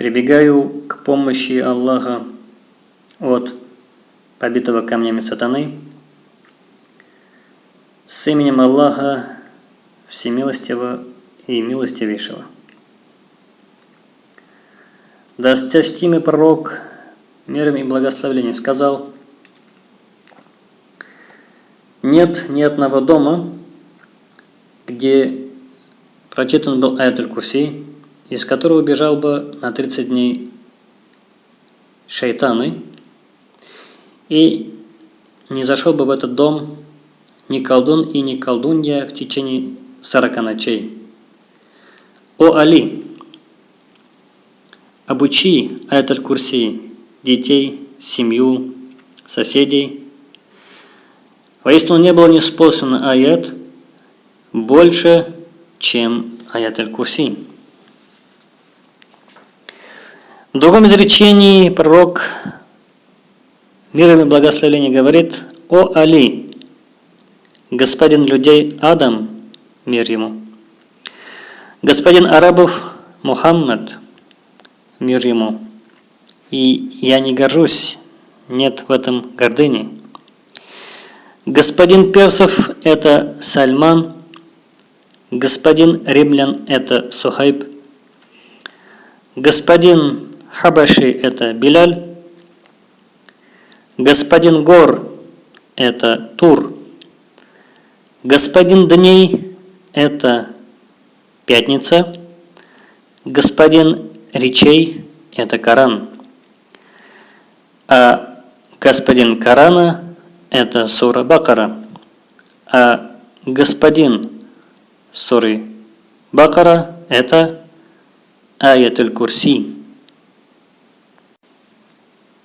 Прибегаю к помощи Аллаха от побитого камнями сатаны. С именем Аллаха Всемилостивого и Милостивейшего. Досточтимый пророк, миром и благословением, сказал, «Нет ни одного дома, где прочитан был аят курси из которого убежал бы на 30 дней шайтаны, и не зашел бы в этот дом ни колдун и ни колдунья в течение 40 ночей. О Али, обучи этот курси детей, семью, соседей. Воистину не было неспослан аят больше, чем аят аль-Курси. В другом изречении пророк мир и благословение говорит «О Али, господин людей Адам, мир ему, господин арабов Мухаммад, мир ему, и я не горжусь, нет в этом гордыни. Господин персов – это Сальман, господин римлян – это Сухайб, господин Хабаши – это Биляль. Господин Гор – это Тур. Господин Дней – это Пятница. Господин Речей – это Коран. А господин Корана – это Сура Бакара. А господин Суры Бакара – это Аятуль Курси.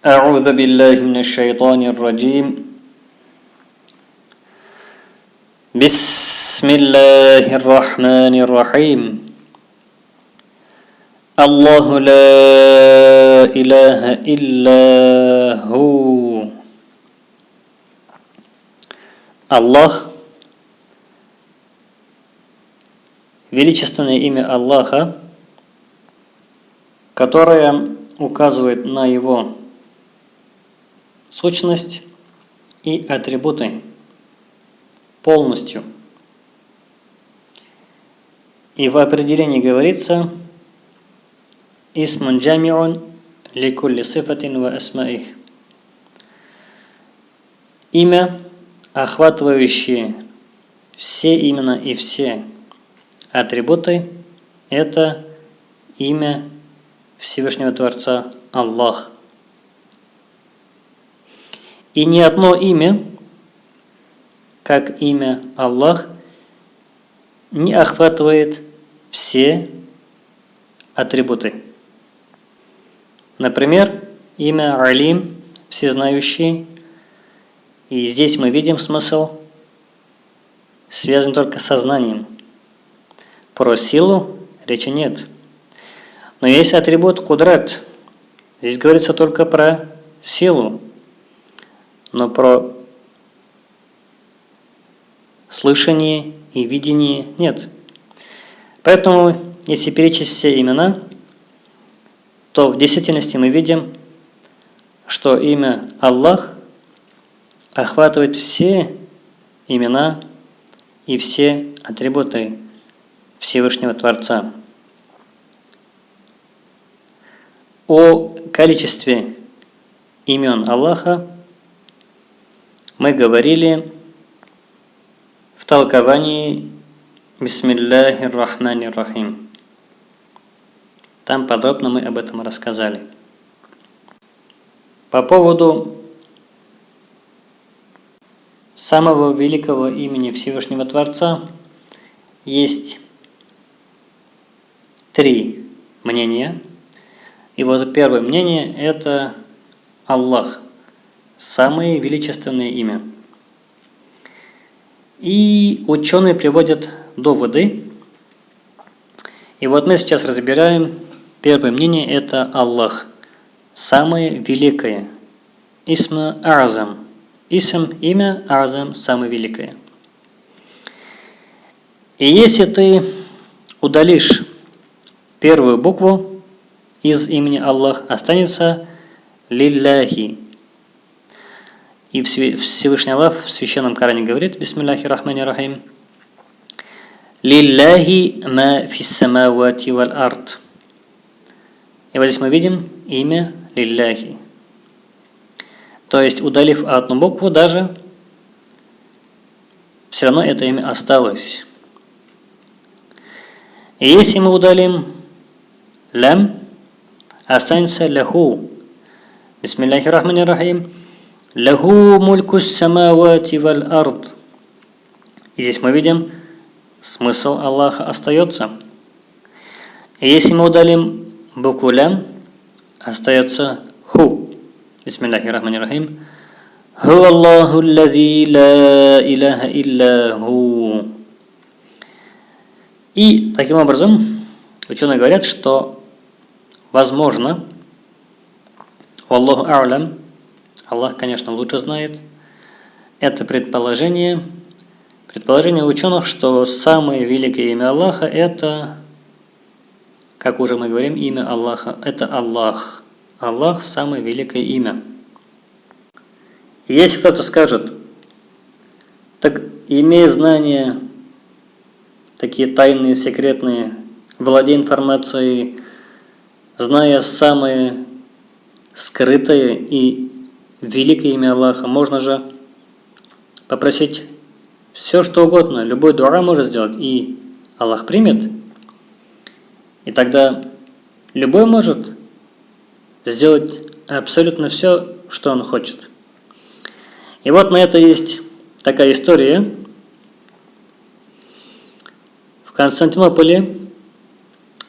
أعوذ بالله من الشيطان الرجيم بسم الله الرحمن الرحيم الله لا إله إلا هو الله величественное имя Аллаха, которое указывает на Его сущность и атрибуты полностью. И в определении говорится «Исмун джамиун ликулли сифатин ва асмаих» Имя, охватывающее все имена и все атрибуты, это имя Всевышнего Творца Аллах – и ни одно имя, как имя Аллах, не охватывает все атрибуты. Например, имя Алим, всезнающий, и здесь мы видим смысл, связан только с сознанием. Про силу речи нет. Но есть атрибут кудрат. Здесь говорится только про силу но про слышание и видение нет. Поэтому, если перечислить все имена, то в действительности мы видим, что имя Аллах охватывает все имена и все атрибуты Всевышнего Творца. О количестве имен Аллаха мы говорили в толковании Бисмиллахи Рахмани Рахим. Там подробно мы об этом рассказали. По поводу самого великого имени Всевышнего Творца есть три мнения. И вот первое мнение – это Аллах – самое величественное имя. И ученые приводят доводы. И вот мы сейчас разбираем первое мнение – это Аллах. Самое великое. Исма Арзам. Исм – имя, Арзам – самое великое. И если ты удалишь первую букву из имени Аллах останется лилляхи. И Всевышний Аллах в Священном Коране говорит, Бисмиллахи Рахмани Рахим, Лилляхи ма фиссамавати валь арт. И вот здесь мы видим имя Лилляхи. То есть, удалив одну букву даже, все равно это имя осталось. И если мы удалим лям, останется ляху. Бисмиллахи рахмани рахим. Лягу мульку самавати валь ард. И здесь мы видим, смысл Аллаха остается. И если мы удалим букву лям, остается ху. Бисмиллахи рахмани рахим. Ху Аллаху лази ла илляха илля ху. И таким образом ученые говорят, что возможно, Аллаху а'лям, Аллах, конечно, лучше знает, это предположение, предположение ученых, что самое великое имя Аллаха – это, как уже мы говорим, имя Аллаха, это Аллах. Аллах – самое великое имя. если кто-то скажет, так имея знание такие тайные, секретные, владея информацией, зная самое скрытое и великое имя Аллаха, можно же попросить все, что угодно, любой дура может сделать, и Аллах примет. И тогда любой может сделать абсолютно все, что он хочет. И вот на это есть такая история, Константинополе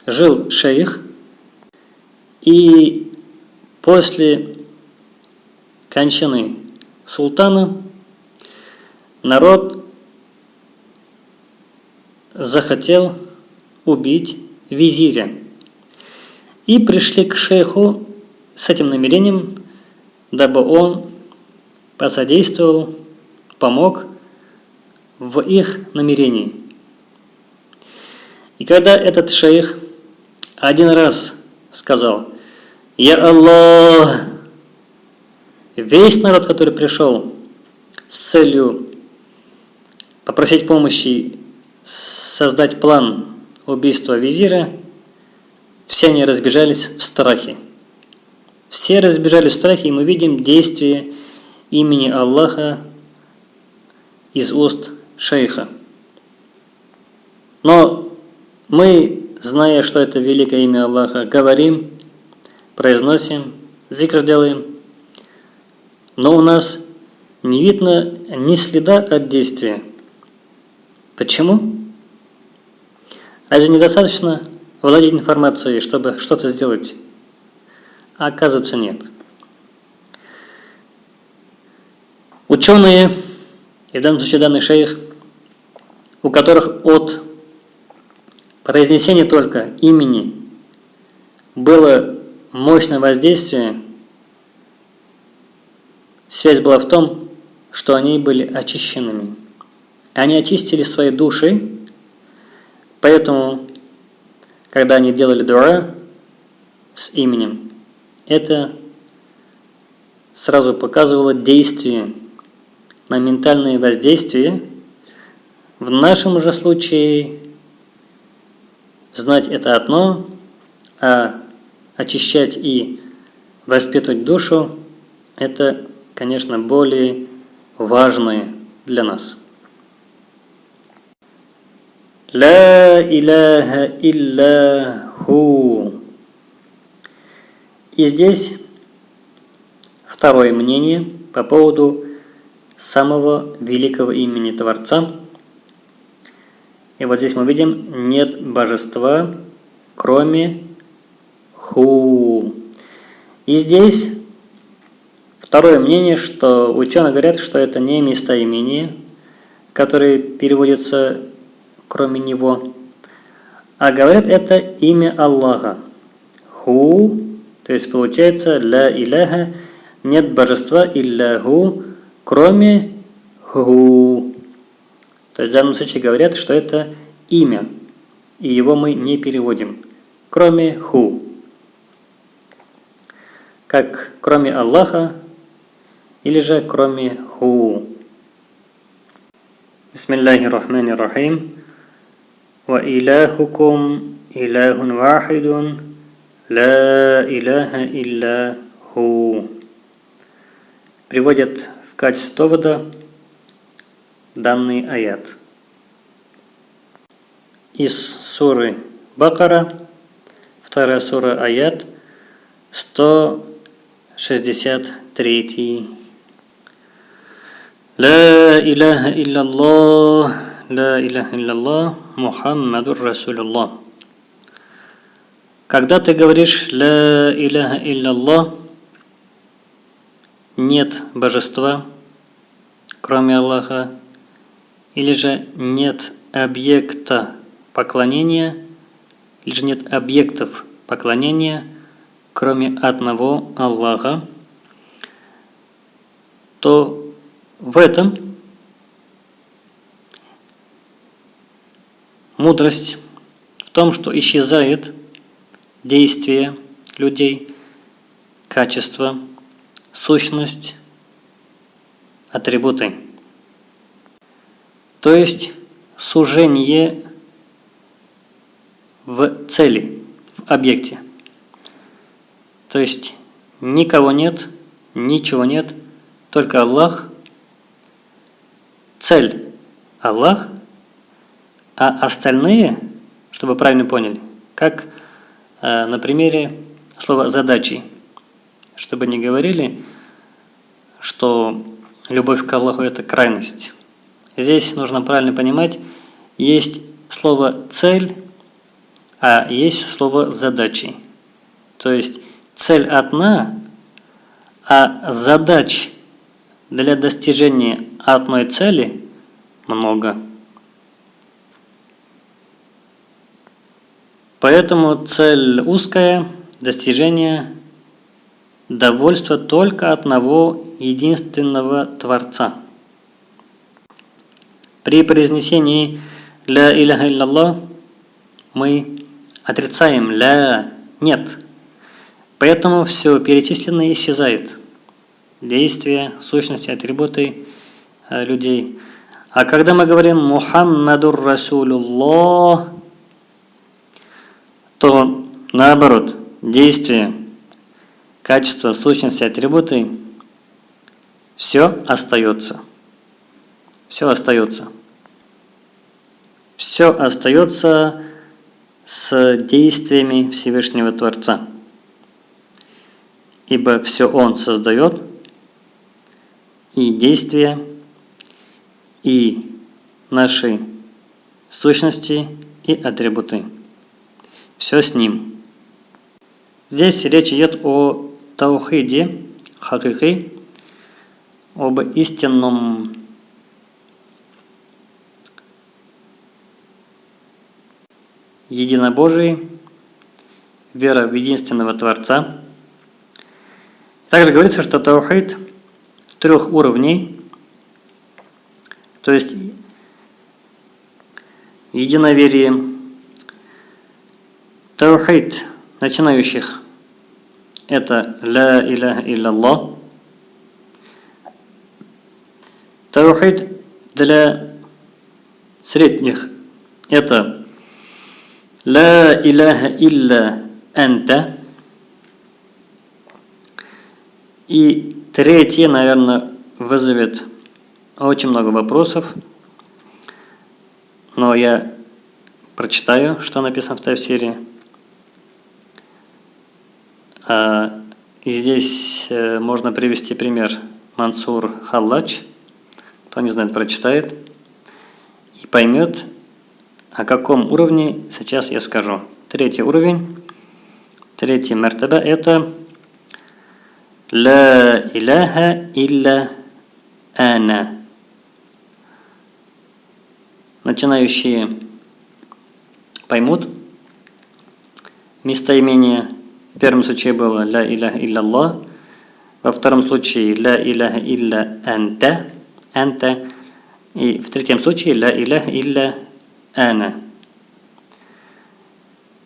жил шейх, и после кончины султана народ захотел убить визиря. И пришли к шейху с этим намерением, дабы он посодействовал, помог в их намерении. И когда этот шейх один раз сказал «Я Аллах», весь народ, который пришел с целью попросить помощи создать план убийства визира, все они разбежались в страхе. Все разбежались в страхе, и мы видим действие имени Аллаха из уст шейха. Но мы, зная, что это великое имя Аллаха, говорим, произносим, зикр делаем, но у нас не видно ни следа от действия. Почему? Разве недостаточно владеть информацией, чтобы что-то сделать? Оказывается нет. Ученые, и в данном случае данный шейх, у которых от произнесение только имени было мощное воздействие, связь была в том, что они были очищенными. Они очистили свои души, поэтому, когда они делали дура с именем, это сразу показывало действие, на ментальное воздействие. В нашем же случае Знать это одно, а очищать и воспитывать душу – это, конечно, более важное для нас. Ла иляха илля ху. И здесь второе мнение по поводу самого великого имени Творца – и вот здесь мы видим, нет божества, кроме Ху. И здесь второе мнение, что ученые говорят, что это не местоимение, которое переводится кроме него, а говорят это имя Аллаха. Ху, то есть получается ля иляха, нет божества илляху, кроме Ху. То есть в данном случае говорят, что это имя, и его мы не переводим, кроме ху. как кроме Аллаха или же кроме Ху. Бисмиллахи рахмани рахим. Ва илахукум илахун вахидун ла илаха илля ху. Приводят в качестве довода данный аят. Из суры Бакара, вторая сура аят, 163. لا إله إلا الله لا إله إلا الله محمد رسول الله Когда ты говоришь «Ла иляха илляллах», нет божества, кроме Аллаха, или же нет объекта поклонения, или же нет объектов поклонения, кроме одного Аллаха, то в этом мудрость в том, что исчезает действие людей, качество, сущность, атрибуты. То есть сужение в цели, в объекте. То есть никого нет, ничего нет, только Аллах. Цель – Аллах, а остальные, чтобы правильно поняли, как э, на примере слова «задачи», чтобы не говорили, что любовь к Аллаху – это крайность. Здесь нужно правильно понимать, есть слово «цель», а есть слово «задачи». То есть цель одна, а задач для достижения одной цели много. Поэтому цель узкая – достижение довольства только одного единственного Творца – при произнесении «Ля иляха илляллах» мы отрицаем «ля» – «нет». Поэтому все перечисленное исчезает. Действия, сущности, атрибуты э, людей. А когда мы говорим «Мухаммадур Расулуллах», то наоборот, действия, качества, сущности, атрибуты – все остается. Все остается все остается с действиями Всевышнего Творца. Ибо все Он создает, и действия, и наши сущности, и атрибуты. Все с Ним. Здесь речь идет о таухиде, хакихи, об истинном единобожии, вера в единственного Творца. Также говорится, что таухид трех уровней, то есть единоверие, таухид начинающих – это «Ла иляха илляллах», таухид для средних – это Ла иляха илля анта. И третье, наверное, вызовет очень много вопросов. Но я прочитаю, что написано в Тавсире. А, и здесь э, можно привести пример Мансур Халлач. Кто не знает, прочитает и поймет, о каком уровне сейчас я скажу. Третий уровень, третий мертаба – это «Ла иляха илля ана». Начинающие поймут местоимение. В первом случае было «Ла иляха илля Аллах», во втором случае «Ла иляха илля анта», анта, и в третьем случае «Ла иляха илля Ана.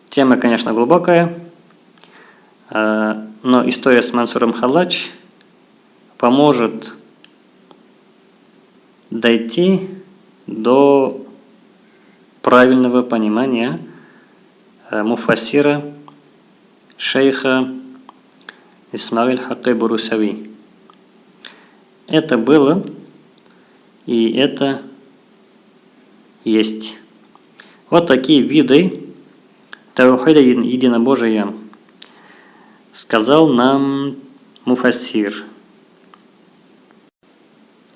Тема, конечно, глубокая. Но история с Мансуром Халач поможет дойти до правильного понимания э, муфасира шейха Исмаиль Хакы Бурусави. Это было и это есть. Вот такие виды Таухида единобожия сказал нам Муфасир.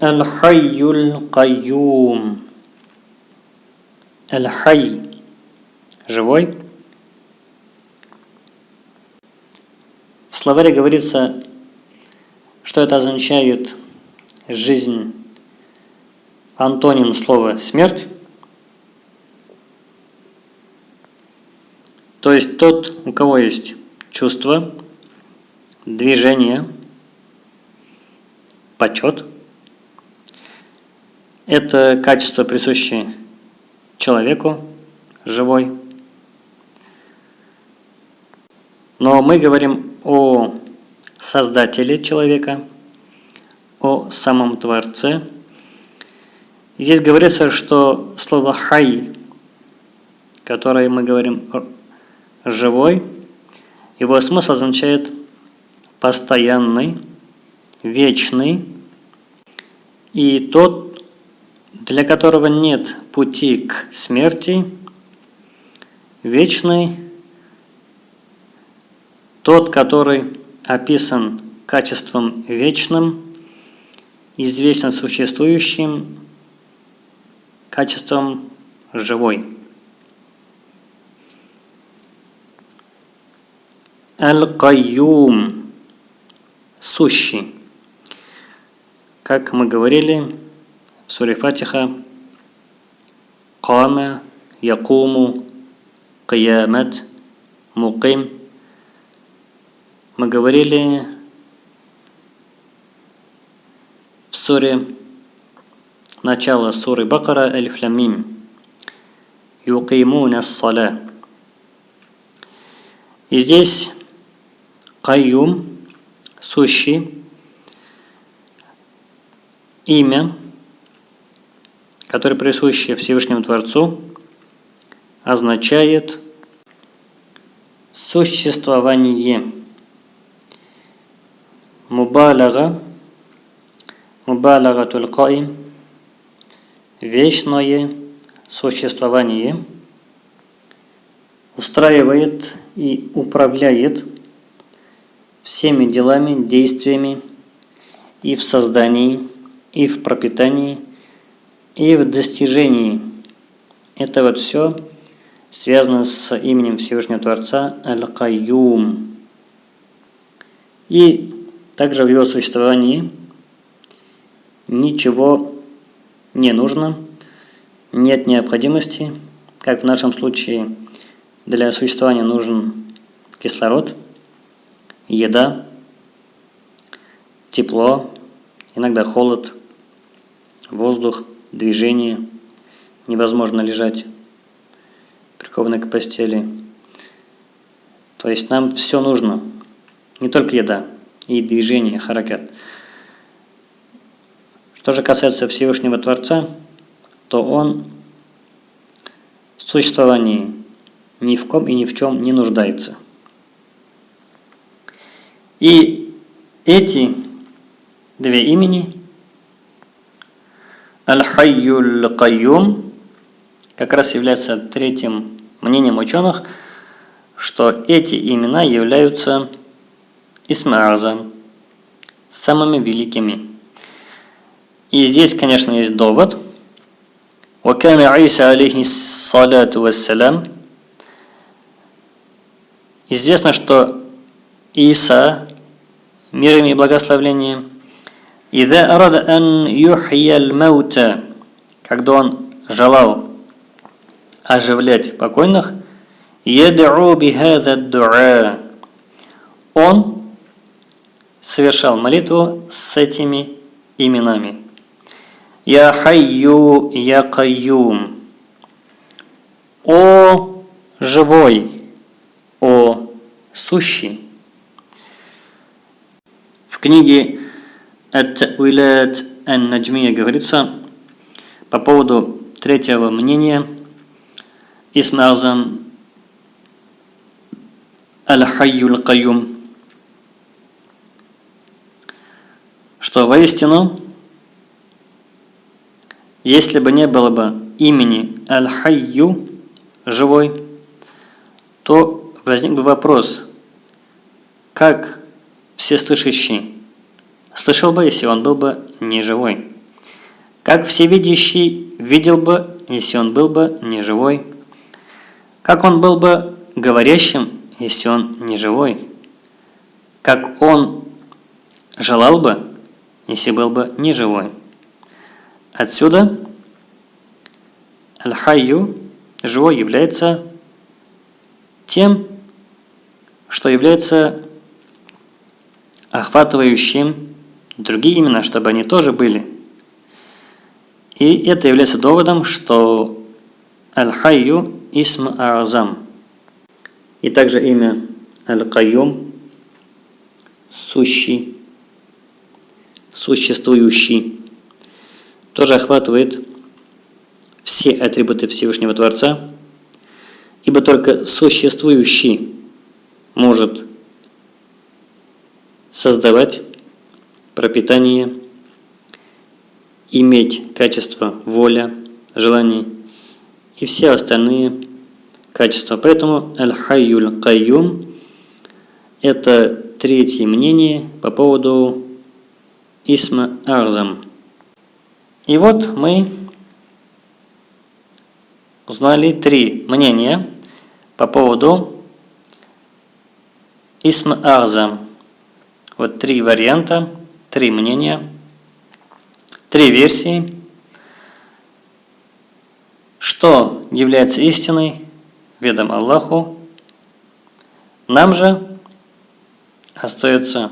Аль-Хайюль Кайюм. Аль-Хай. Живой. В словаре говорится, что это означает жизнь, антоним слова смерть. То есть тот, у кого есть чувство, движение, почет. Это качество, присущее человеку, живой. Но мы говорим о создателе человека, о самом Творце. Здесь говорится, что слово «хай», которое мы говорим «живой», его смысл означает «постоянный», «вечный», и тот, для которого нет пути к смерти, вечный, тот, который описан качеством вечным, извечно существующим, качеством живой. Аль-Кайюм – сущий. Как мы говорили, в суре Фатиха Кама, Якуму, Киямат, Муким. Мы говорили в суре начало суры Бакара Аль-Фламим Юкимуна Сала. И здесь Кайюм, сущий, имя, которое присуще Всевышнему Творцу, означает существование. Мубалага, мубалага тулькаим, вечное существование, устраивает и управляет всеми делами, действиями и в создании, и в пропитании, и в достижении. Это вот все связано с именем Всевышнего Творца Аль-Кайюм. И также в его существовании ничего не нужно, нет необходимости, как в нашем случае для существования нужен кислород – еда, тепло, иногда холод, воздух, движение. Невозможно лежать прикованной к постели. То есть нам все нужно. Не только еда, и движение, харакет. Что же касается Всевышнего Творца, то Он в существовании ни в ком и ни в чем не нуждается. И эти две имени Аль-Хайюль Кайюм как раз являются третьим мнением ученых, что эти имена являются Исмааза, самыми великими. И здесь, конечно, есть довод. وكان عيسى عليه الصلاة والسلام Известно, что Иса, мир им и благословление, «Ида арада ан юхьяль маута», когда он желал оживлять покойных, «Яд'у бихаза дуа», он совершал молитву с этими именами. «Я хайю, я кайюм», «О живой», «О сущий». Книге Ат-Уилат Ан-Наджмия говорится по поводу третьего мнения Исмазам Аль-Хайюл Каюм, что воистину, если бы не было бы имени Аль-Хайю, живой, то возник бы вопрос, как всеслышащий слышал бы, если он был бы не живой? Как всевидящий видел бы, если он был бы не живой? Как он был бы говорящим, если он не живой? Как он желал бы, если был бы не живой? Отсюда Аль-Хайю, живой, является тем, что является охватывающим другие имена, чтобы они тоже были. И это является доводом, что Аль-Хайю Исм А'азам. И также имя Аль-Кайюм сущий, существующий, тоже охватывает все атрибуты Всевышнего Творца, ибо только существующий может создавать пропитание, иметь качество воля, желаний и все остальные качества. Поэтому Аль-Хайюль Кайюм – это третье мнение по поводу Исма Арзам. И вот мы узнали три мнения по поводу Исма Арзам. Вот три варианта, три мнения, три версии. Что является истиной, ведом Аллаху, нам же остается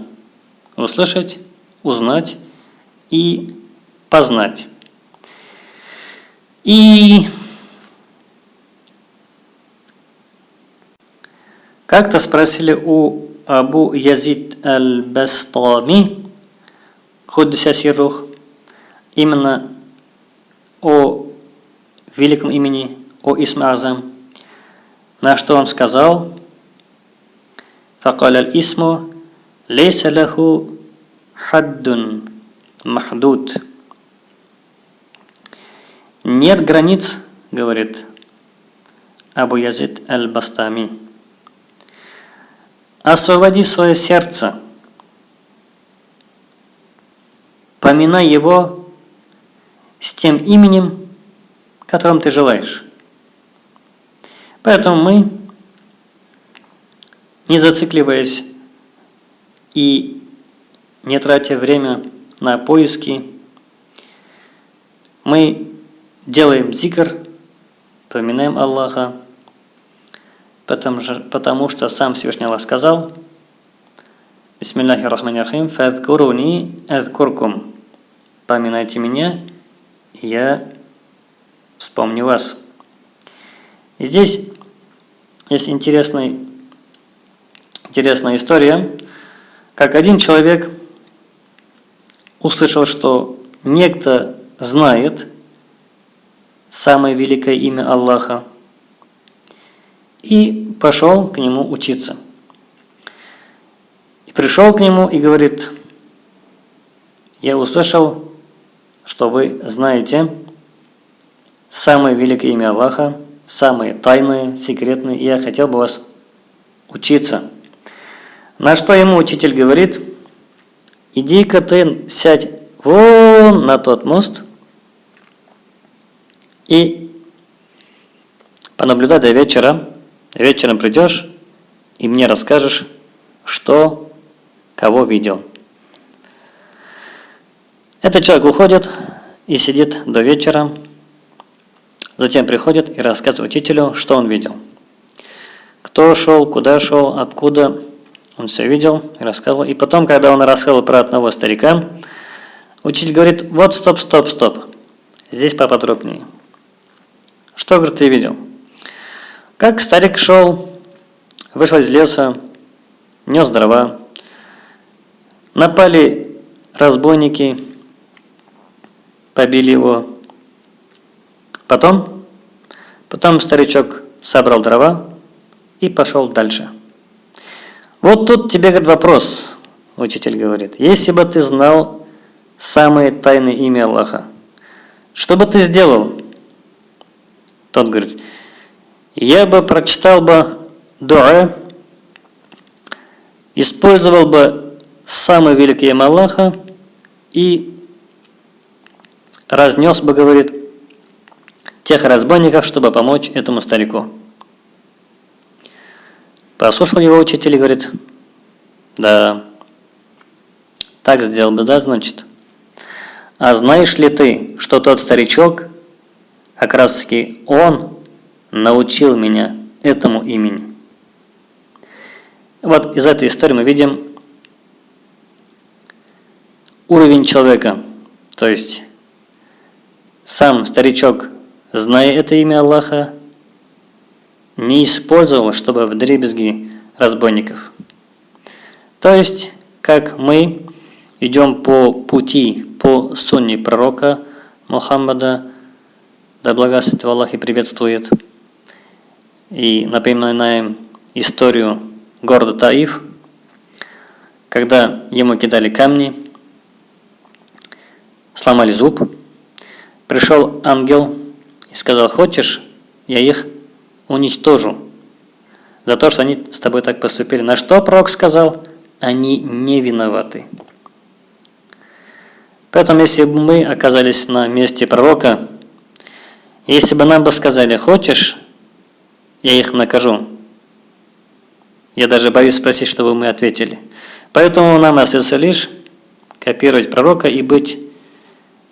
услышать, узнать и познать. И как-то спросили у Абу Язид аль-Бастами, Худдися Сирух, именно о великом имени, о Исмазам, на что он сказал, فقال الاسم ليس له حد محدود Нет границ, говорит Абу Язид аль-Бастами. Освободи свое сердце. Поминай его с тем именем, которым ты желаешь. Поэтому мы, не зацикливаясь и не тратя время на поиски, мы делаем зикр, поминаем Аллаха, потому, потому что сам Всевышний Аллах сказал, Бисмиллахи рахмани рахим, фадкуруни азкуркум. Поминайте меня, я вспомню вас. Здесь есть интересный, интересная история, как один человек услышал, что некто знает самое великое имя Аллаха, и пошел к нему учиться. И пришел к нему и говорит, я услышал, что вы знаете самое великое имя Аллаха, самые тайные, секретные, и я хотел бы вас учиться. На что ему учитель говорит, иди-ка ты сядь вон на тот мост и понаблюдай до вечера, Вечером придешь и мне расскажешь, что, кого видел. Этот человек уходит и сидит до вечера, затем приходит и рассказывает учителю, что он видел. Кто шел, куда шел, откуда, он все видел и рассказывал. И потом, когда он рассказывал про одного старика, учитель говорит, вот стоп, стоп, стоп, здесь поподробнее. Что, говорит, ты видел? Как старик шел, вышел из леса, нес дрова, Напали разбойники, побили его. Потом, потом старичок собрал дрова и пошел дальше. Вот тут тебе говорит вопрос, учитель говорит. Если бы ты знал самое тайное имя Аллаха, что бы ты сделал? Тот говорит, я бы прочитал бы дуа, использовал бы самое великое имя Аллаха и разнес бы, говорит, тех разбойников, чтобы помочь этому старику. Послушал его учитель и говорит, да, так сделал бы, да, значит. А знаешь ли ты, что тот старичок, как раз таки он научил меня этому имени. Вот из этой истории мы видим уровень человека, то есть сам старичок, зная это имя Аллаха, не использовал, чтобы в дребезги разбойников. То есть, как мы идем по пути, по сунне пророка Мухаммада, да благословит Аллах и приветствует, и напоминаем историю города Таиф, когда ему кидали камни, сломали зуб, пришел ангел и сказал, хочешь, я их уничтожу за то, что они с тобой так поступили. На что пророк сказал? Они не виноваты. Поэтому, если бы мы оказались на месте пророка, если бы нам бы сказали, хочешь, я их накажу, я даже боюсь спросить, чтобы мы ответили. Поэтому нам остается лишь копировать пророка и быть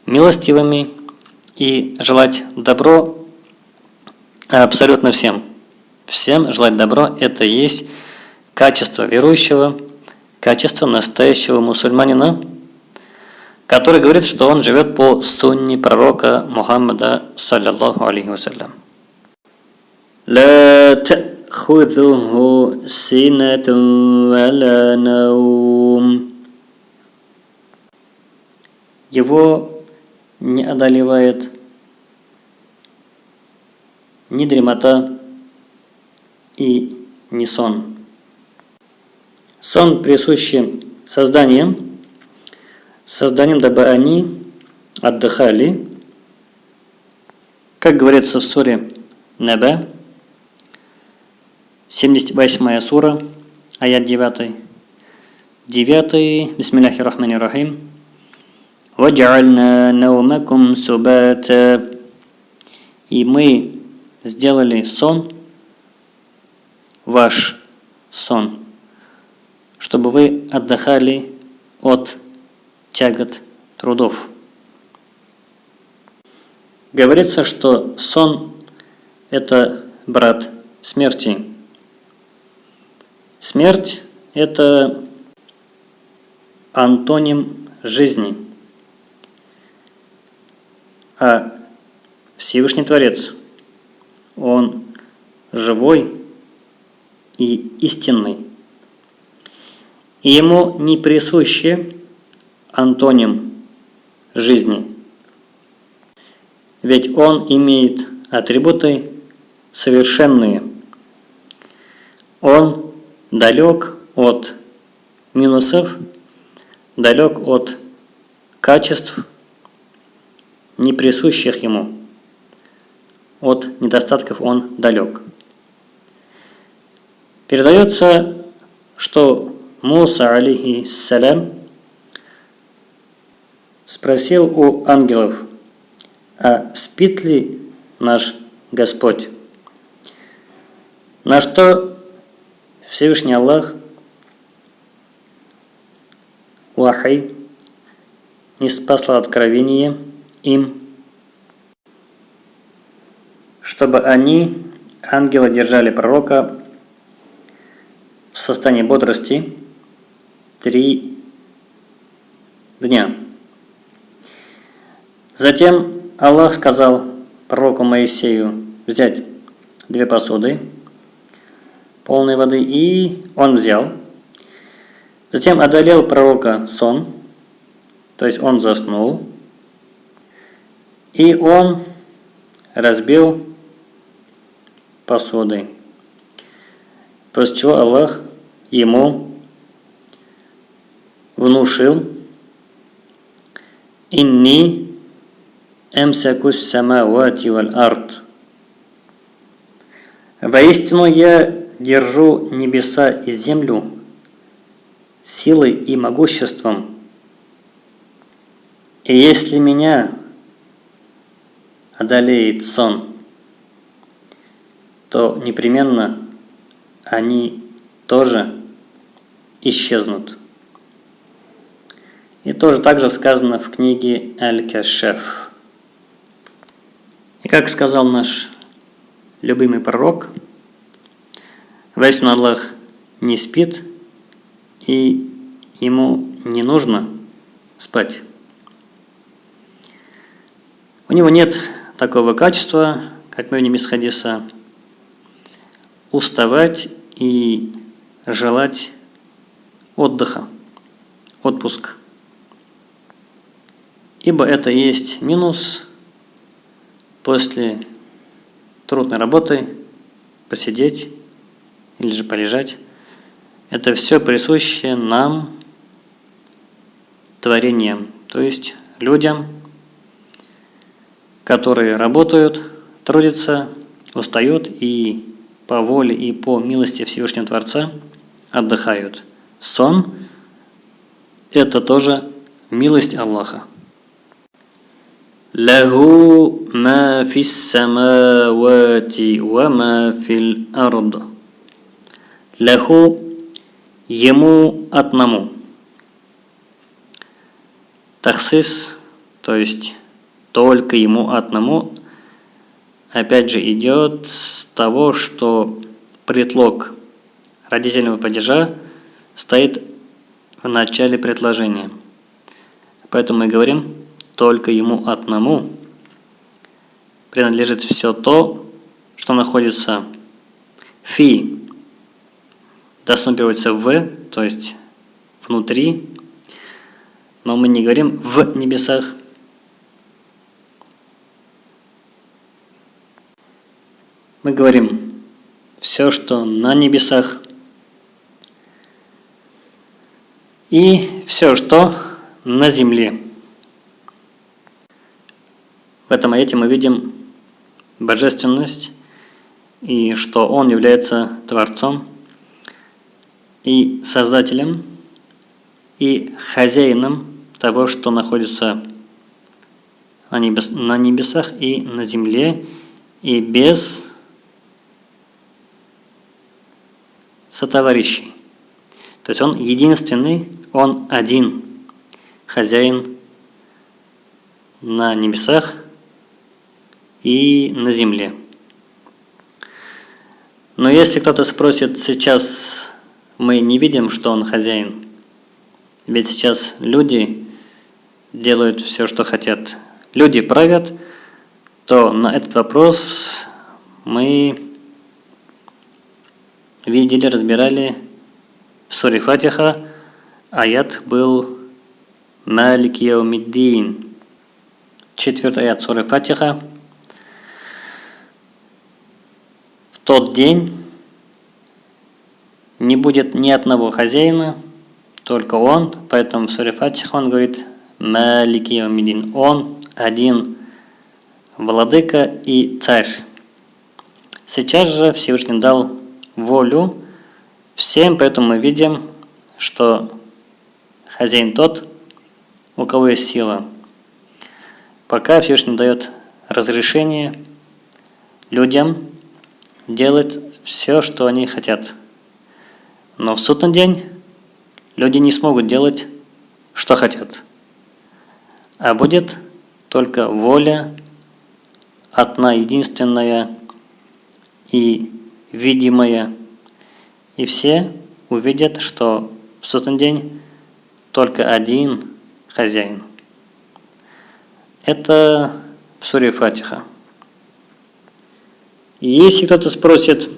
милостивыми и желать добро абсолютно всем. Всем желать добро – это есть качество верующего, качество настоящего мусульманина, который говорит, что он живет по сунне пророка Мухаммада, саллиллаху алейхи вассалям. لا تأخذه سنة ولا نوم Его не одолевает ни дремота и ни сон. Сон присущий созданиям, созданием, дабы они отдыхали, как говорится в суре Неба, 78 сура, аят 9. 9. Бисмилляхи рахмани рахим. وَجَعَلْنَا نَوْمَكُمْ سُبَاتًا И мы сделали сон, ваш сон, чтобы вы отдыхали от тягот трудов. Говорится, что сон – это брат смерти. Смерть – это антоним жизни. а Всевышний Творец – он живой и истинный. И ему не присуще антоним жизни. Ведь он имеет атрибуты совершенные. Он далек от минусов, далек от качеств, не присущих ему от недостатков он далек. Передается, что Муса, алейхиссалям, спросил у ангелов, а спит ли наш Господь? На что Всевышний Аллах Вахай не спасла откровение им чтобы они, ангелы, держали пророка в состоянии бодрости три дня. Затем Аллах сказал пророку Моисею взять две посуды полной воды, и он взял. Затем одолел пророка сон, то есть он заснул, и он разбил посудой. После чего Аллах ему внушил «Инни эмсякус самавати валь арт». Воистину я держу небеса и землю силой и могуществом. И если меня одолеет сон, то непременно они тоже исчезнут. И тоже также сказано в книге Аль-Кашеф. И как сказал наш любимый пророк, Вайсун Аллах не спит, и ему не нужно спать. У него нет такого качества, как мы из хадиса, уставать и желать отдыха, отпуск. Ибо это есть минус после трудной работы посидеть или же полежать. Это все присуще нам, творениям, то есть людям, которые работают, трудятся, устают и по воле и по милости Всевышнего Творца отдыхают. Сон – это тоже милость Аллаха. Лаху ма фис самавати ва ма фил ард. Лаху – ему одному. Тахсис, то есть только ему одному, опять же идет с того, что предлог родительного падежа стоит в начале предложения. Поэтому мы говорим, только ему одному принадлежит все то, что находится фи, дословно переводится в, то есть внутри, но мы не говорим в небесах, мы говорим все, что на небесах, и все, что на земле. В этом аяте мы видим божественность и что Он является Творцом и Создателем и хозяином того, что находится на, небес, на небесах и на земле, и без сотоварищей. То есть он единственный, он один хозяин на небесах и на земле. Но если кто-то спросит, сейчас мы не видим, что он хозяин, ведь сейчас люди делают все, что хотят, люди правят, то на этот вопрос мы видели, разбирали в суре Фатиха, аят был Малик Яумиддин. Четвертый аят суры Фатиха. В тот день не будет ни одного хозяина, только он, поэтому в суре Фатиха он говорит Малик Яумиддин. Он один владыка и царь. Сейчас же Всевышний дал волю всем, поэтому мы видим, что хозяин тот, у кого есть сила. Пока Всевышний дает разрешение людям делать все, что они хотят. Но в судный день люди не смогут делать, что хотят. А будет только воля одна, единственная и видимое, и все увидят, что в сотный день только один хозяин. Это в суре Фатиха. Если кто-то спросит,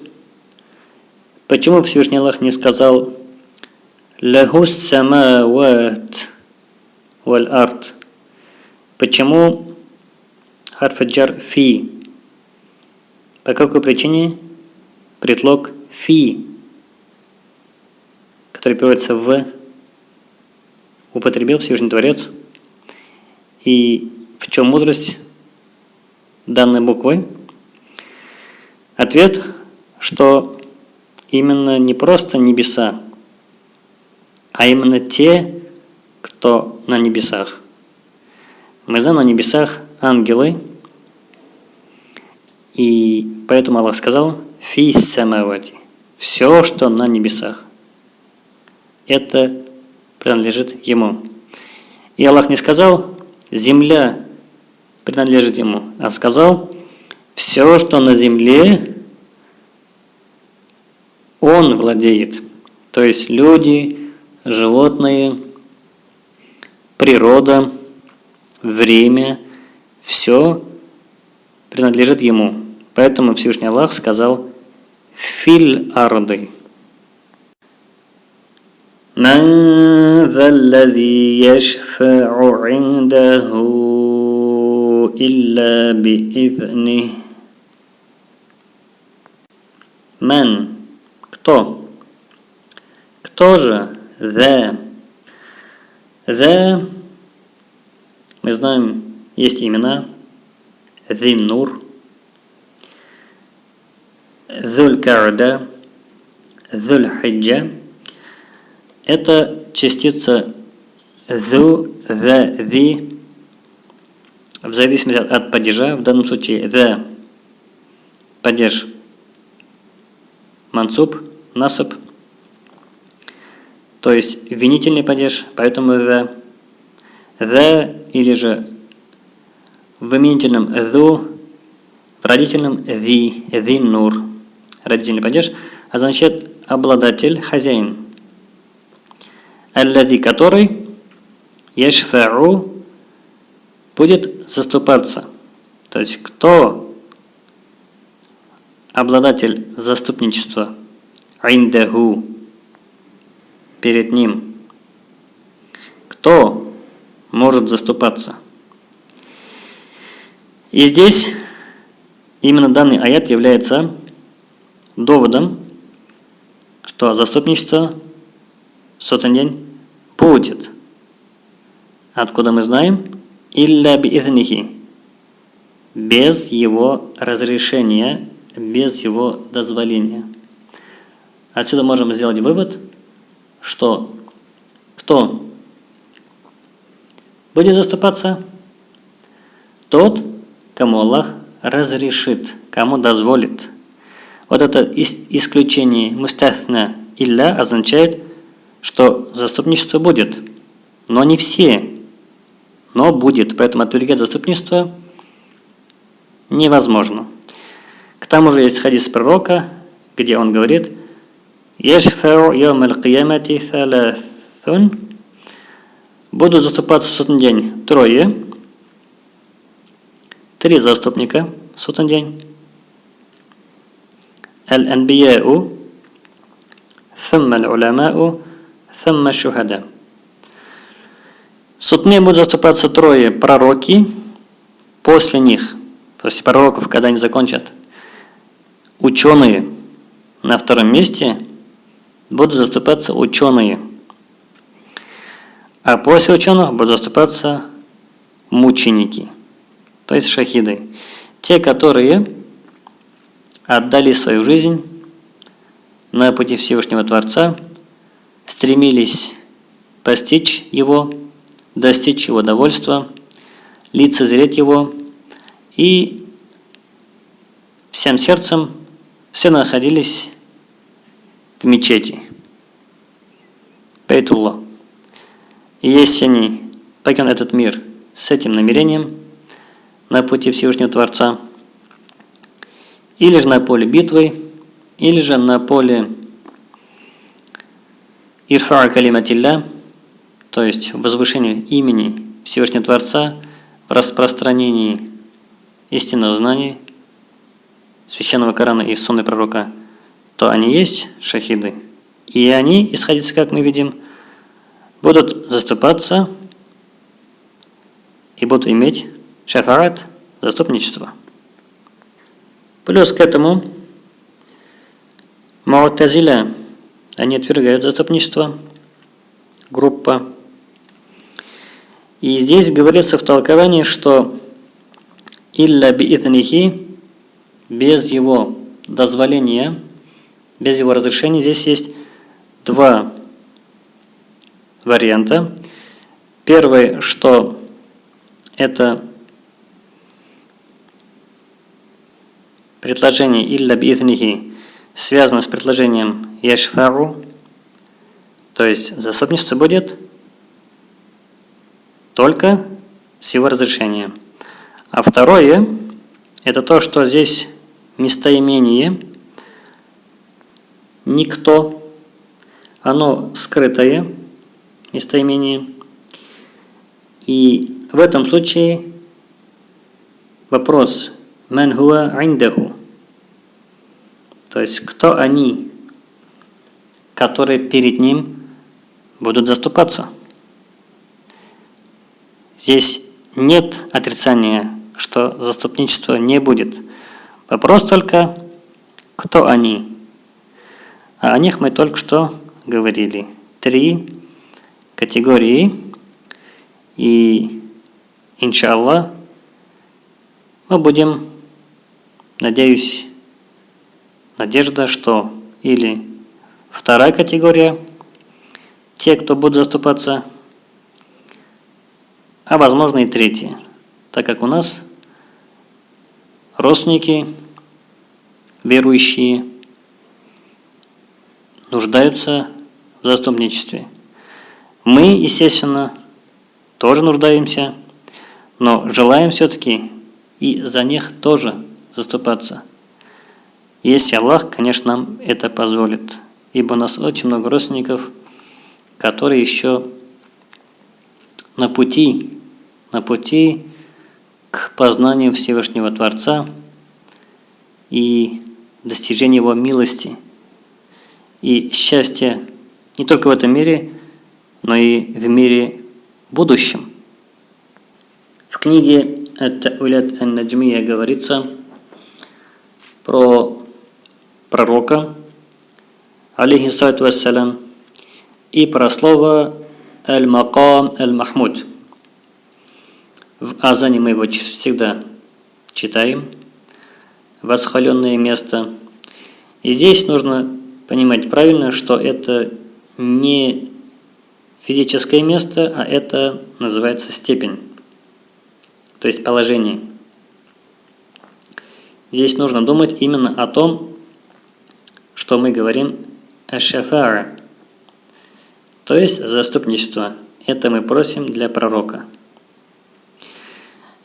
почему Всевышний Аллах не сказал Лаху самават валь арт. Почему харфаджар фи? По какой причине предлог фи, который переводится в, употребил Всевышний Творец? И в чем мудрость данной буквы? Ответ, что именно не просто небеса, а именно те, кто на небесах. Мы знаем на небесах ангелы, и поэтому Аллах сказал «Фис самавати» – все, что на небесах. Это принадлежит Ему. И Аллах не сказал «земля принадлежит Ему», а сказал «все, что на земле, Он владеет». То есть люди, животные, природа, время, все принадлежит Ему. Поэтому Всевышний Аллах сказал «Филь арды». من ذا الذي يشفع عنده إلا بإذنه من кто? Кто же the. The, мы знаем, есть имена. The Nur, Dhul Карда, Dhul Хиджа. Это частица the, the, the, в зависимости от падежа, в данном случае the падеж мансуб, насып, то есть винительный падеж, поэтому the, the или же в именительном the, в родительном the, the nur. Родительный падеж означает обладатель, хозяин. Аллади, который яшфау будет заступаться. То есть кто обладатель заступничества? Индаху перед ним. Кто может заступаться? И здесь именно данный аят является доводом, что заступничество в сотен день будет. Откуда мы знаем? Илля биизнихи. Без его разрешения, без его дозволения. Отсюда можем сделать вывод – что кто будет заступаться? Тот, кому Аллах разрешит, кому дозволит. Вот это исключение мустахна илля означает, что заступничество будет, но не все, но будет, поэтому отвергать заступничество невозможно. К тому же есть хадис пророка, где он говорит – Яшфау. Буду заступаться в сотный день трое. Три заступника в сотный день. Аль-анбияу, thumma аль-уламау, thumma шухада. Сутные будут заступаться трое пророки после них, после пророков, когда они закончат. Ученые на втором месте – будут заступаться ученые. А после ученых будут заступаться мученики, то есть шахиды. Те, которые отдали свою жизнь на пути Всевышнего Творца, стремились постичь Его, достичь Его довольства, лицезреть Его и всем сердцем все находились в мечети. Бейтулла. И если они покинут этот мир с этим намерением на пути Всевышнего Творца, или же на поле битвы, или же на поле Ирфа Калиматилля, то есть возвышение имени Всевышнего Творца в распространении истинного знания, священного Корана и Сунны Пророка – то они есть шахиды. И они, исходится, как мы видим, будут заступаться и будут иметь шафарат, заступничество. Плюс к этому Му'тазиля, они отвергают заступничество, группа. И здесь говорится в толковании, что «Илля би'итнихи» без его дозволения, без его разрешения, здесь есть два варианта. Первый, что это предложение «Илля би'итнихи» связано с предложением «Яшфару», то есть заступничество будет только с его разрешения. А второе, это то, что здесь местоимение «никто», оно скрытое местоимение, и в этом случае вопрос «Ман хуа индаху» То есть, кто они, которые перед ним будут заступаться? Здесь нет отрицания, что заступничества не будет. Вопрос только, кто они. А о них мы только что говорили. Три категории. И, иншаллах, мы будем, надеюсь, Надежда, что или вторая категория, те, кто будут заступаться, а возможно и третья, так как у нас родственники, верующие, нуждаются в заступничестве. Мы, естественно, тоже нуждаемся, но желаем все-таки и за них тоже заступаться – если Аллах, конечно, нам это позволит. Ибо у нас очень много родственников, которые еще на пути, на пути к познанию Всевышнего Творца и достижению Его милости и счастья не только в этом мире, но и в мире будущем. В книге «Ат-Та'улят ан-Наджмия» говорится про пророка, алейхиссалату вассалям, и про слово «Аль-Макам Аль-Махмуд». В Азане мы его всегда читаем. Восхваленное место. И здесь нужно понимать правильно, что это не физическое место, а это называется степень, то есть положение. Здесь нужно думать именно о том, что мы говорим «ашафара», то есть заступничество. Это мы просим для пророка.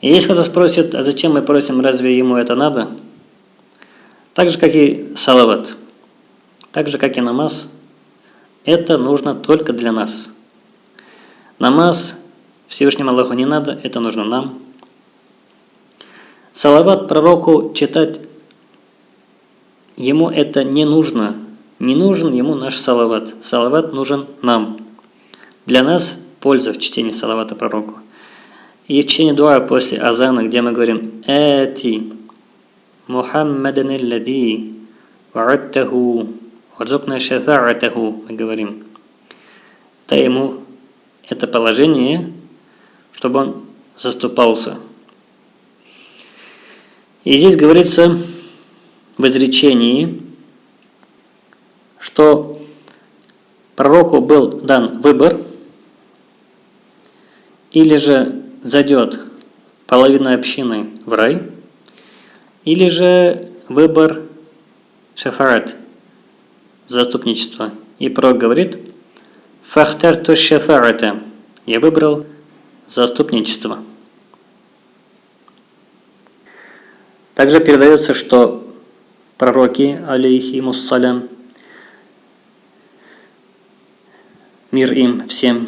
И если кто-то спросит, а зачем мы просим, разве ему это надо? Так же, как и салават, так же, как и намаз, это нужно только для нас. Намаз Всевышнему Аллаху не надо, это нужно нам. Салават пророку читать Ему это не нужно. Не нужен ему наш салават. Салават нужен нам. Для нас польза в чтении салавата пророку. И в чтении дуа после азана, где мы говорим «Эти Мухаммадан аллади ва'аттаху варзукна шафа'атаху» мы говорим. Дай ему это положение, чтобы он заступался. И здесь говорится в изречении, что пророку был дан выбор, или же зайдет половина общины в рай, или же выбор шафарат, заступничество. И пророк говорит, «Фахтар то шафарата» – «Я выбрал заступничество». Также передается, что пророки, алейхимуссалям, мир им всем,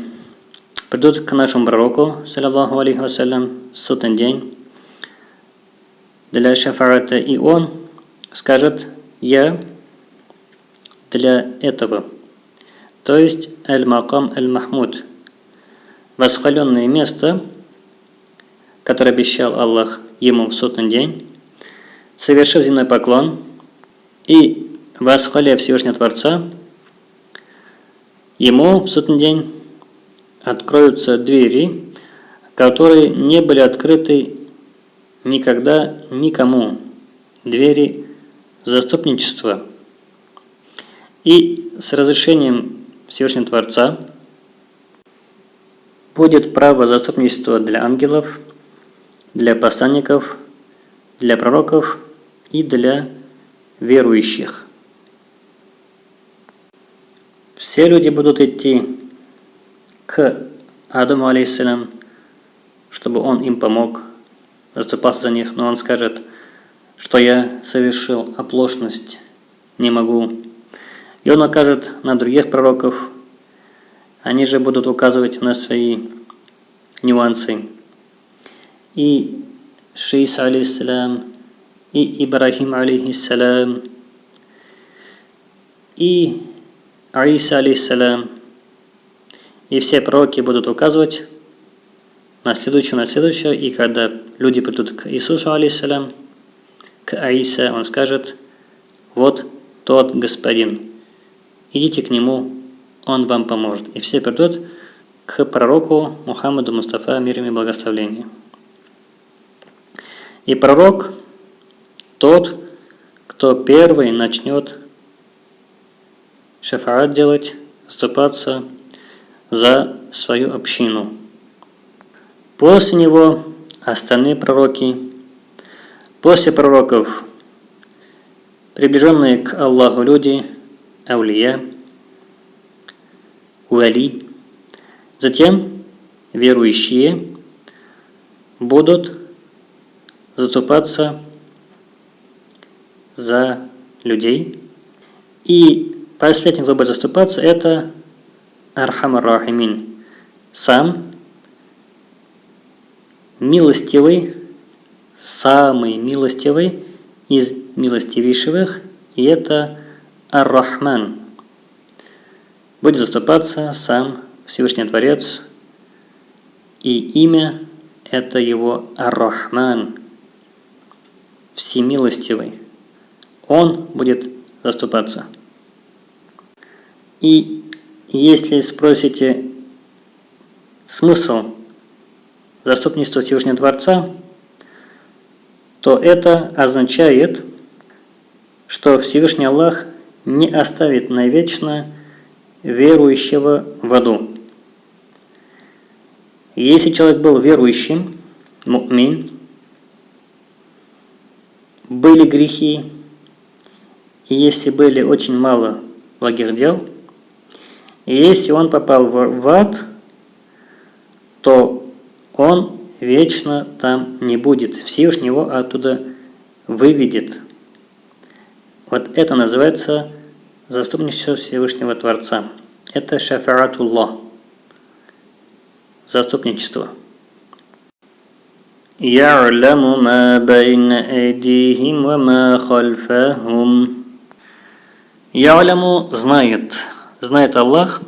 придут к нашему пророку, саллаллаху алейхи вассалям, судный день. Для шафарата, и он скажет «Я для этого». То есть «Аль-Макам Аль-Махмуд» восхваленное место, которое обещал Аллах ему в сотный день, совершив земной поклон и восхваляя Всевышнего Творца, ему в сотный день откроются двери, которые не были открыты никогда никому. Двери заступничества. И с разрешением Всевышнего Творца будет право заступничества для ангелов, для посланников, для пророков и для верующих. Все люди будут идти к Адаму, алейхиссалям, чтобы он им помог, заступаться за них, но он скажет, что я совершил оплошность, не могу. И он окажет на других пророков, они же будут указывать на свои нюансы. И Шиис, алейхиссалям, и Ибрахим, алейхиссалям, и Аиса, алейхиссалям, и все пророки будут указывать на следующее, на следующее, и когда люди придут к Иисусу, алейхиссалям, к Аиса, он скажет, вот тот господин, идите к нему, он вам поможет. И все придут к пророку Мухаммаду Мустафа, мир и благословение. И пророк тот, кто первый начнет шафаат делать, ступаться за свою общину. После него остальные пророки, после пророков, приближенные к Аллаху люди, аулия, уали, затем верующие будут заступаться за людей. И последний, кто будет заступаться, это Архамар Рахимин, сам милостивый, самый милостивый из милостивейших, и это Ар-Рахман. Будет заступаться сам Всевышний Творец, и имя это его Ар-Рахман, всемилостивый. Он будет заступаться. И если спросите смысл заступничества Всевышнего Творца, то это означает, что Всевышний Аллах не оставит навечно верующего в аду. Если человек был верующим, мумин, были грехи, и если были очень мало благих дел, и если он попал в ад, то он вечно там не будет. Всевышний его оттуда выведет. Вот это называется заступничество Всевышнего Творца. Это шафаратуллах. Заступничество. يعلم ما بين أيديهم وما خلفهم Я'ляму знает, знает Аллах,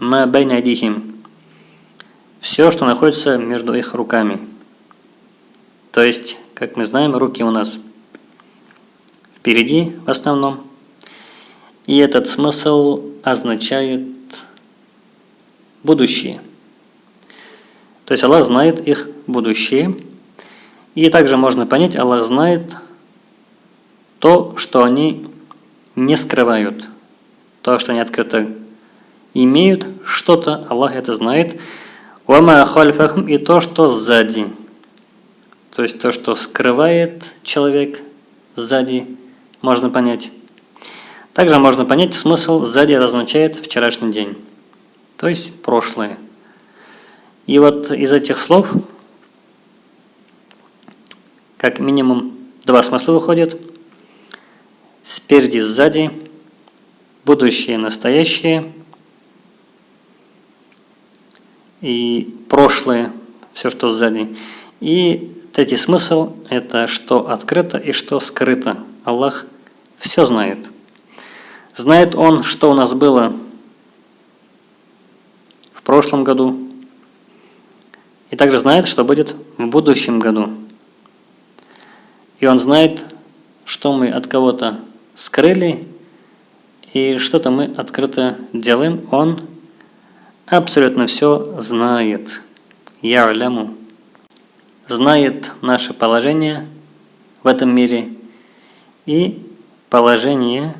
ма байна дихим, все, что находится между их руками. То есть, как мы знаем, руки у нас впереди в основном. И этот смысл означает будущее. То есть Аллах знает их будущее. И также можно понять, Аллах знает то, что они не скрывают. То, что они открыто имеют что-то, Аллах это знает. Вама хальфахум и то, что сзади. То есть то, что скрывает человек сзади, можно понять. Также можно понять смысл сзади означает вчерашний день. То есть прошлое. И вот из этих слов как минимум два смысла выходят – спереди, сзади, будущее, настоящее и прошлое, все, что сзади. И третий смысл – это что открыто и что скрыто. Аллах все знает. Знает Он, что у нас было в прошлом году, и также знает, что будет в будущем году. И Он знает, что мы от кого-то скрыли и что-то мы открыто делаем. Он абсолютно все знает. Я ляму. Знает наше положение в этом мире и положение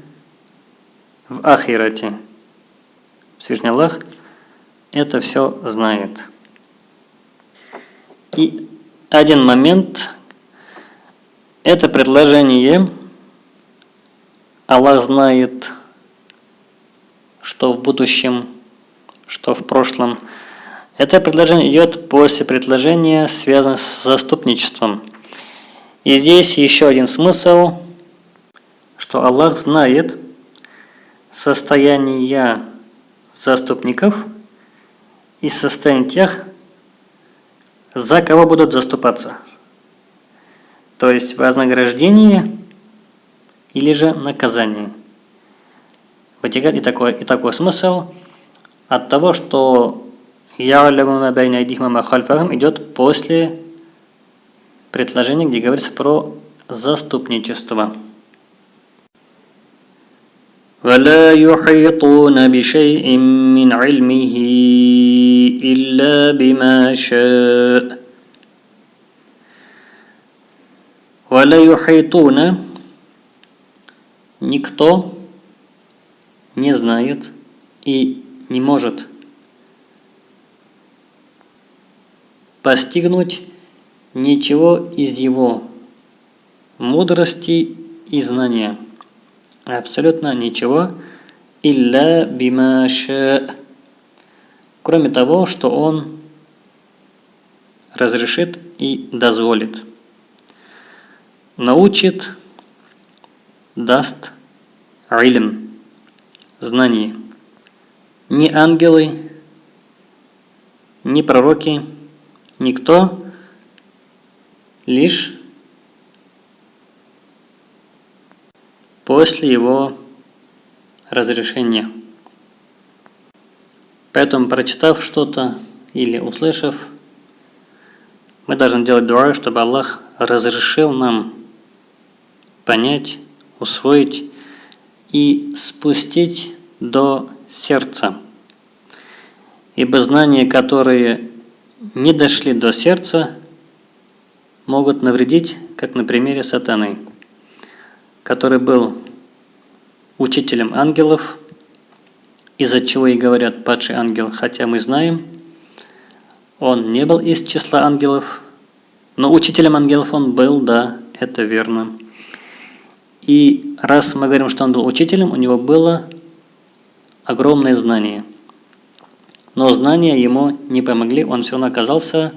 в Ахирате. Всевышний Аллах это все знает. И один момент, это предложение Аллах знает, что в будущем, что в прошлом. Это предложение идет после предложения, связанного с заступничеством. И здесь еще один смысл, что Аллах знает состояние заступников и состояние тех, за кого будут заступаться. То есть вознаграждение или же наказание. Вытекает и такой, и такой смысл от того, что идет после предложения, где говорится про заступничество. ولا يحيطون بشيء من علمه إلا بما شاء ولا يحيطون никто не знает и не может постигнуть ничего из его мудрости и знания. Абсолютно ничего. Илля бимаша. Кроме того, что он разрешит и дозволит. Научит, даст илм, знание. Ни ангелы, ни пророки, никто, лишь после его разрешения. Поэтому, прочитав что-то или услышав, мы должны делать дуа, чтобы Аллах разрешил нам понять, усвоить и спустить до сердца. Ибо знания, которые не дошли до сердца, могут навредить, как на примере сатаны который был учителем ангелов, из-за чего и говорят падший ангел, хотя мы знаем, он не был из числа ангелов, но учителем ангелов он был, да, это верно. И раз мы говорим, что он был учителем, у него было огромное знание. Но знания ему не помогли, он все равно оказался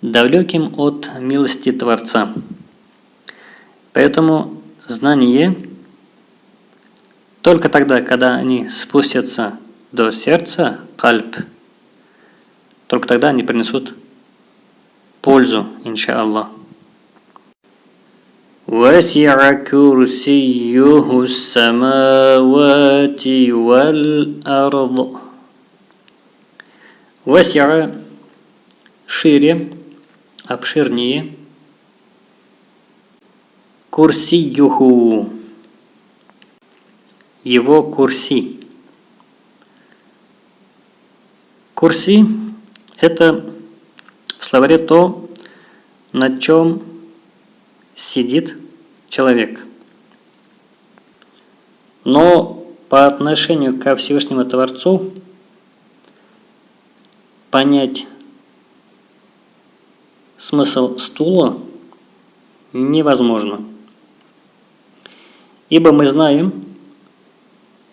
далеким от милости Творца. Поэтому знание только тогда, когда они спустятся до сердца, кальп, только тогда они принесут пользу, иншаллах. وسع كرسيه السماوات والأرض وسع шире, обширнее, Курсиюху. Его курси. Курси – это в словаре то, на чем сидит человек. Но по отношению ко Всевышнему Творцу понять смысл стула невозможно. Ибо мы знаем,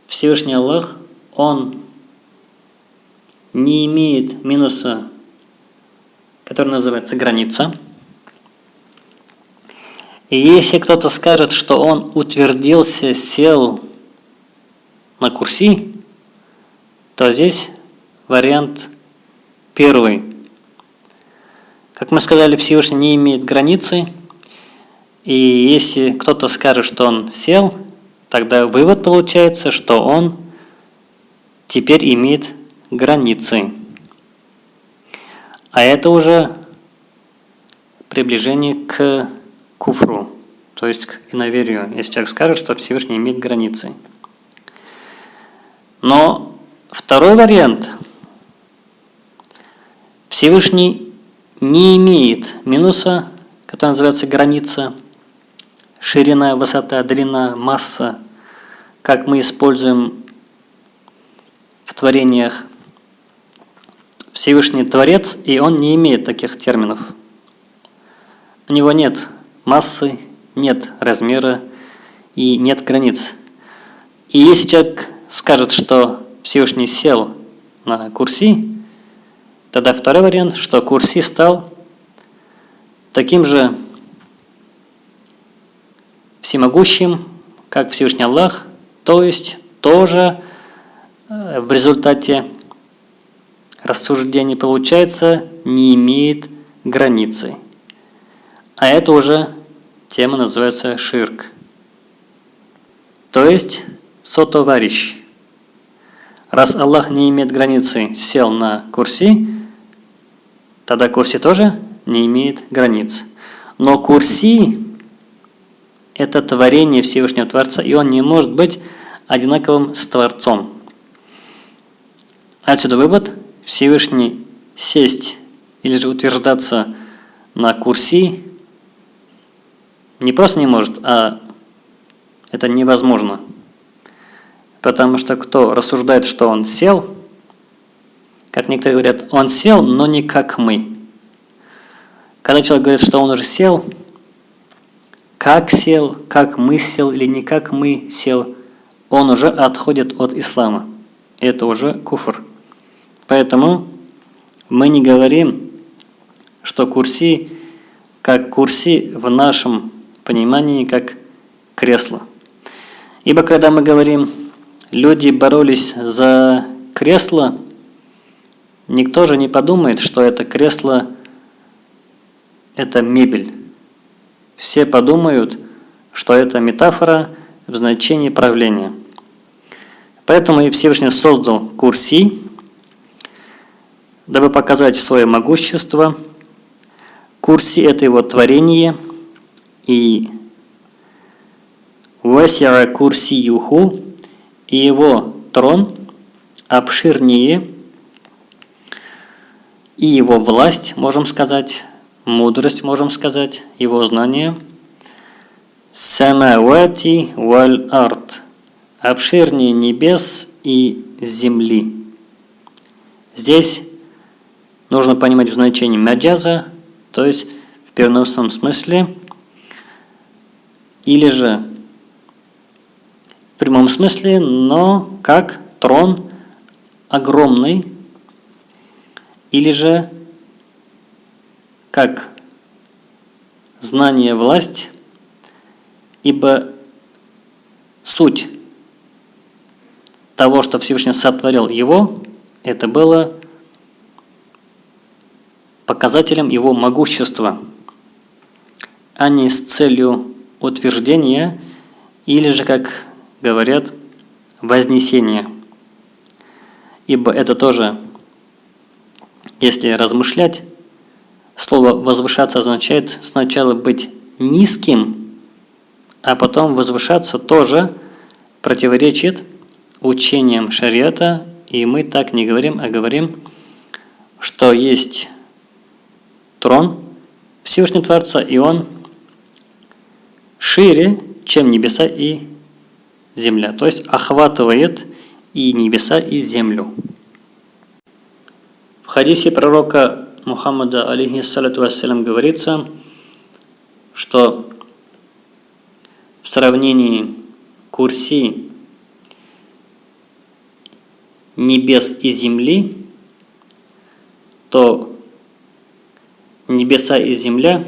Всевышний Аллах, Он не имеет минуса, который называется граница. И если кто-то скажет, что он утвердился, сел на курси, то здесь вариант первый. Как мы сказали, Всевышний не имеет границы – и если кто-то скажет, что он сел, тогда вывод получается, что он теперь имеет границы. А это уже приближение к куфру, то есть к иноверию, если человек скажет, что Всевышний имеет границы. Но второй вариант. Всевышний не имеет минуса, который называется граница, ширина, высота, длина, масса, как мы используем в творениях. Всевышний Творец, и он не имеет таких терминов. У него нет массы, нет размера и нет границ. И если человек скажет, что Всевышний сел на курси, тогда второй вариант, что курси стал таким же всемогущим, как Всевышний Аллах, то есть тоже э, в результате рассуждений получается не имеет границы. А это уже тема называется ширк. То есть сотоварищ. Раз Аллах не имеет границы, сел на курси, тогда курси тоже не имеет границ. Но курси – это творение Всевышнего Творца, и он не может быть одинаковым с Творцом. Отсюда вывод – Всевышний сесть или же утверждаться на курси не просто не может, а это невозможно. Потому что кто рассуждает, что он сел, как некоторые говорят, он сел, но не как мы. Когда человек говорит, что он уже сел, как сел, как мы сел или не как мы сел, он уже отходит от ислама. Это уже куфр. Поэтому мы не говорим, что курси, как курси в нашем понимании, как кресло. Ибо когда мы говорим люди боролись за кресло, никто же не подумает, что это кресло – это мебель. Все подумают, что это метафора в значении правления. Поэтому и Всевышний создал курси, дабы показать свое могущество. Курси – это его творение, и «Васяра курсиюху» и его трон обширнее, и его власть, можем сказать, мудрость, можем сказать, его знание. Самавати валь арт. Обширнее небес и земли. Здесь нужно понимать в значении маджаза, то есть в переносном смысле, или же в прямом смысле, но как трон огромный, или же как знание власть, ибо суть того, что Всевышний сотворил его, это было показателем его могущества, а не с целью утверждения или же, как говорят вознесение. Ибо это тоже, если размышлять, слово возвышаться означает сначала быть низким, а потом возвышаться тоже противоречит учениям шариата, и мы так не говорим, а говорим, что есть трон Всевышнего Творца, и он шире, чем небеса и земля, то есть охватывает и небеса, и землю. В хадисе пророка Мухаммада, алейхиссалату вассалям, говорится, что в сравнении курси небес и земли, то небеса и земля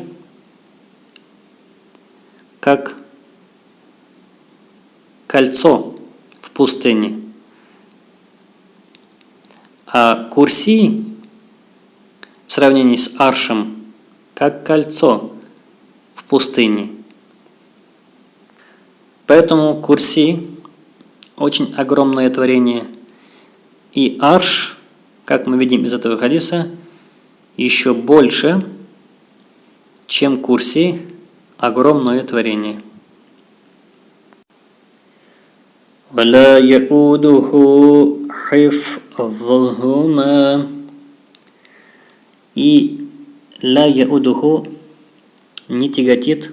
как кольцо в пустыне. А курси в сравнении с аршем как кольцо в пустыне. Поэтому курси очень огромное творение. И арш, как мы видим из этого хадиса, еще больше, чем курси огромное творение. ولا يؤوده حفظهما и لا يؤوده не тяготит,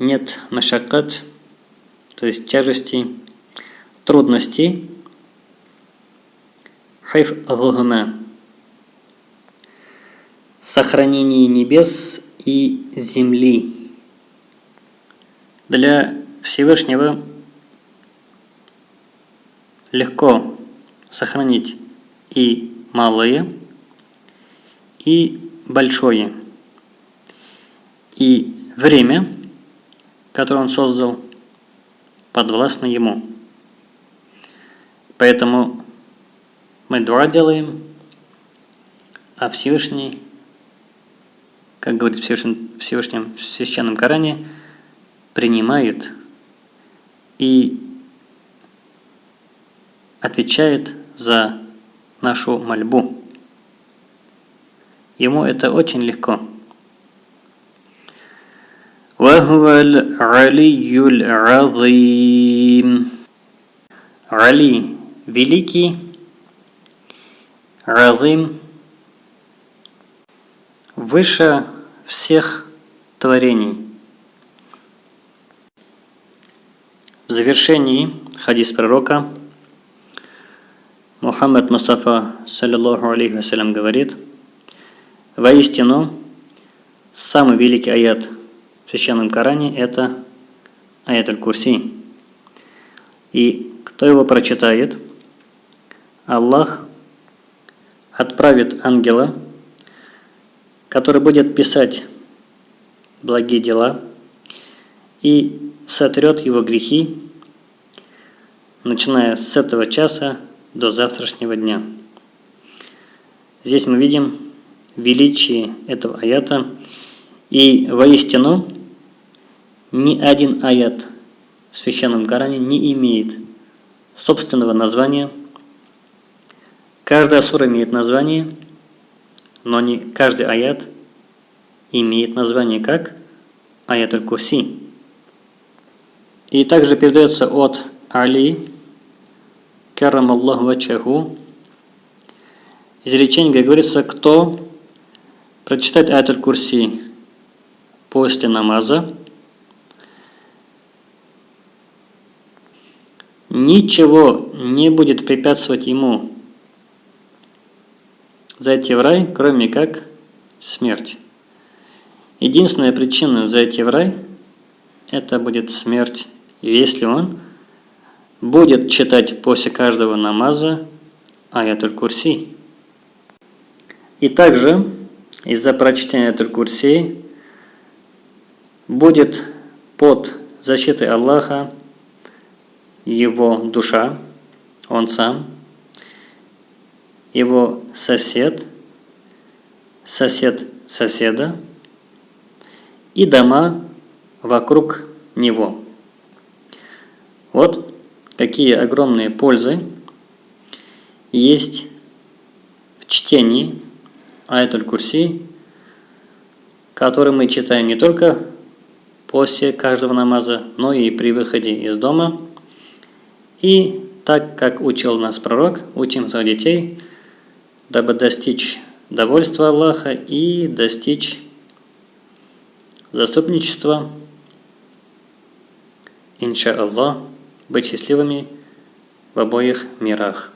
нет машакат, то есть тяжести, трудностей, хайф сохранение небес и земли. Для Всевышнего легко сохранить и малое, и большое. И время, которое он создал, подвластно ему. Поэтому мы дуа делаем, а Всевышний, как говорит в Всевышнем, в Священном Коране, принимает и отвечает за нашу мольбу. Ему это очень легко. Али – великий, Разым – выше всех творений. В завершении хадис пророка Мухаммад Мустафа, саллиллаху алейхи вассалям, говорит, «Воистину, самый великий аят в Священном Коране – это аят Аль-Курси. И кто его прочитает, Аллах отправит ангела, который будет писать благие дела и сотрет его грехи, начиная с этого часа до завтрашнего дня. Здесь мы видим величие этого аята, и воистину ни один аят в Священном Коране не имеет собственного названия. Каждая сура имеет название, но не каждый аят имеет название как аят аль-Курси. И также передается от Али, карам Аллаху вачаху, изречение, как говорится, кто прочитает аят аль-Курси после намаза, ничего не будет препятствовать ему зайти в рай, кроме как смерть. Единственная причина зайти в рай – это будет смерть если он будет читать после каждого намаза аятуль курси. И также из-за прочтения аятуль курси будет под защитой Аллаха его душа, он сам, его сосед, сосед соседа и дома вокруг него. Вот какие огромные пользы есть в чтении Аятуль Курси, который мы читаем не только после каждого намаза, но и при выходе из дома. И так, как учил нас пророк, учим своих детей, дабы достичь довольства Аллаха и достичь заступничества, иншаллах быть счастливыми в обоих мирах.